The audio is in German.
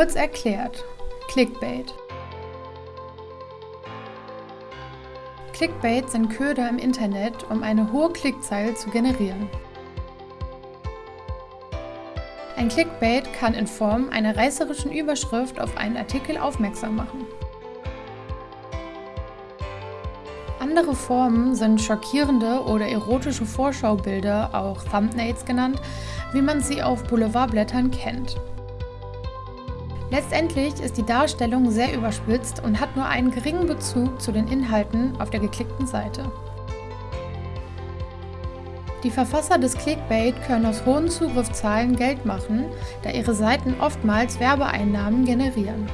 Kurz erklärt, Clickbait. Clickbait sind Köder im Internet, um eine hohe Klickzahl zu generieren. Ein Clickbait kann in Form einer reißerischen Überschrift auf einen Artikel aufmerksam machen. Andere Formen sind schockierende oder erotische Vorschaubilder, auch Thumbnails genannt, wie man sie auf Boulevardblättern kennt. Letztendlich ist die Darstellung sehr überspitzt und hat nur einen geringen Bezug zu den Inhalten auf der geklickten Seite. Die Verfasser des Clickbait können aus hohen Zugriffszahlen Geld machen, da ihre Seiten oftmals Werbeeinnahmen generieren.